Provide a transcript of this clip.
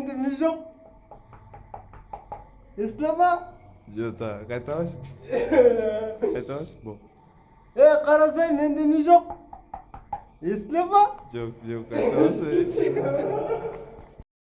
енді мен жоқ естіле ма жоқ қайталашы қайталашы бол е қарасай менде мен жоқ естіле ма жоқ жоқ қайталашы